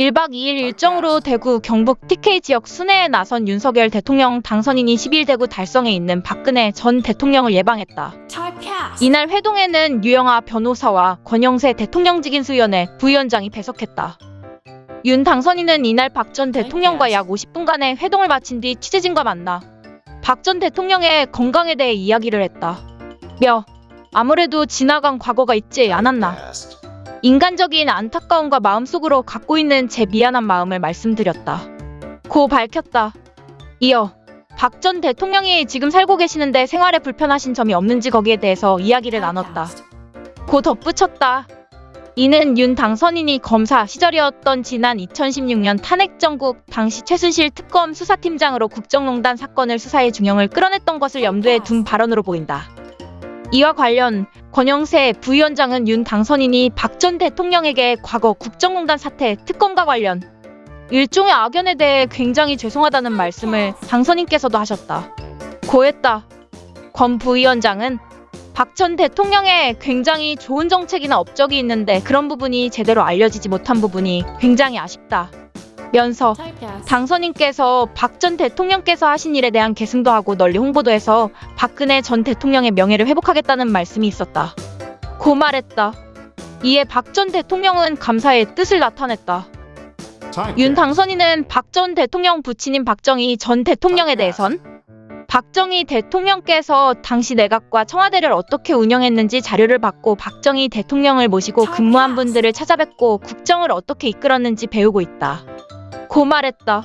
1박 2일 일정으로 대구 경북 TK 지역 순회에 나선 윤석열 대통령 당선인이 10일 대구 달성에 있는 박근혜 전 대통령을 예방했다. 이날 회동에는 유영아 변호사와 권영세 대통령직인수위원회 부위원장이 배석했다. 윤 당선인은 이날 박 전 대통령과 약 50분간의 회동을 마친 뒤 취재진과 만나 박 전 대통령의 건강에 대해 이야기를 했다. 며 아무래도 지나간 과거가 있지 않았나. 인간적인 안타까움과 마음속으로 갖고 있는 제 미안한 마음을 말씀드렸다. 고 밝혔다. 이어 박 전 대통령이 지금 살고 계시는데 생활에 불편하신 점이 없는지 거기에 대해서 이야기를 나눴다. 고 덧붙였다. 이는 윤 당선인이 검사 시절이었던 지난 2016년 탄핵 정국 당시 최순실 특검 수사팀장으로 국정농단 사건을 수사에 중형을 끌어냈던 것을 염두에 둔 발언으로 보인다. 이와 관련 권영세 부위원장은 윤 당선인이 박 전 대통령에게 과거 국정농단 사태 특검과 관련 일종의 악연에 대해 굉장히 죄송하다는 말씀을 당선인께서도 하셨다. 고했다. 권 부위원장은 박 전 대통령의 굉장히 좋은 정책이나 업적이 있는데 그런 부분이 제대로 알려지지 못한 부분이 굉장히 아쉽다. 면서 당선인께서 박 전 대통령께서 하신 일에 대한 계승도 하고 널리 홍보도 해서 박근혜 전 대통령의 명예를 회복하겠다는 말씀이 있었다. 고 말했다. 이에 박 전 대통령은 감사의 뜻을 나타냈다. 윤 당선인은 박 전 대통령 부친인 박정희 전 대통령에 대해선 박정희 대통령께서 당시 내각과 청와대를 어떻게 운영했는지 자료를 받고 박정희 대통령을 모시고 근무한 분들을 찾아뵙고 국정을 어떻게 이끌었는지 배우고 있다. 고 말했다.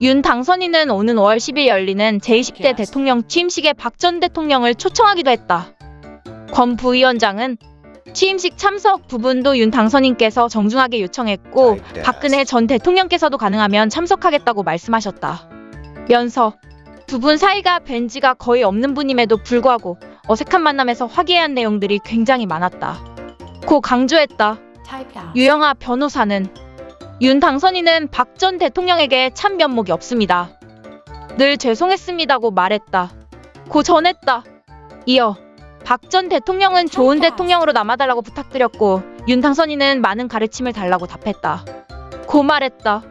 윤 당선인은 오는 5월 10일 열리는 제20대 대통령 취임식에 박 전 대통령을 초청하기도 했다. 권 부위원장은 취임식 참석 부분도 윤 당선인께서 정중하게 요청했고 박근혜 전 대통령께서도 가능하면 참석하겠다고 말씀하셨다. 면서 두 분 사이가 뵌 지가 거의 없는 분임에도 불구하고 어색한 만남에서 화기애애한 내용들이 굉장히 많았다. 고 강조했다. 유영아 변호사는 윤 당선인은 박 전 대통령에게 참 면목이 없습니다. 늘 죄송했습니다고 말했다. 고 전했다. 이어 박 전 대통령은 좋은 대통령으로 남아달라고 부탁드렸고 윤 당선인은 많은 가르침을 달라고 답했다. 고 말했다.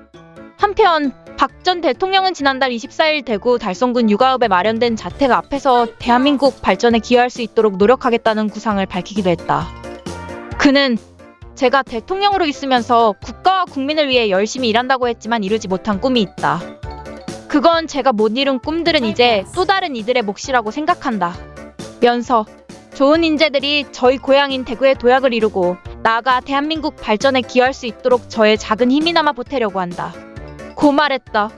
한편 박 전 대통령은 지난달 24일 대구 달성군 육아읍에 마련된 자택 앞에서 대한민국 발전에 기여할 수 있도록 노력하겠다는 구상을 밝히기도 했다. 그는 제가 대통령으로 있으면서 국가와 국민을 위해 열심히 일한다고 했지만 이루지 못한 꿈이 있다. 그건 제가 못 이룬 꿈들은 이제 또 다른 이들의 몫이라고 생각한다. 면서 좋은 인재들이 저희 고향인 대구의 도약을 이루고 나아가 대한민국 발전에 기여할 수 있도록 저의 작은 힘이나마 보태려고 한다. 고 말했다.